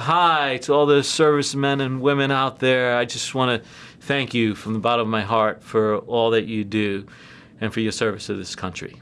Hi to all the servicemen and women out there. I just want to thank you from the bottom of my heart for all that you do and for your service to this country.